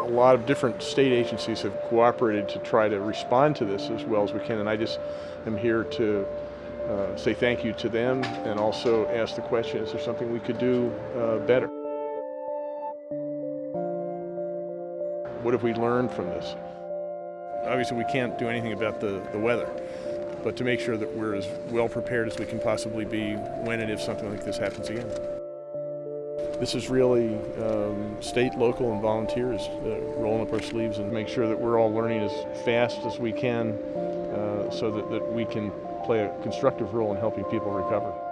a lot of different state agencies have cooperated to try to respond to this as well as we can, and I just am here to uh, say thank you to them and also ask the question, is there something we could do uh, better? What have we learned from this? Obviously we can't do anything about the, the weather, but to make sure that we're as well prepared as we can possibly be when and if something like this happens again. This is really um, state, local, and volunteers uh, rolling up our sleeves and make sure that we're all learning as fast as we can uh, so that, that we can play a constructive role in helping people recover.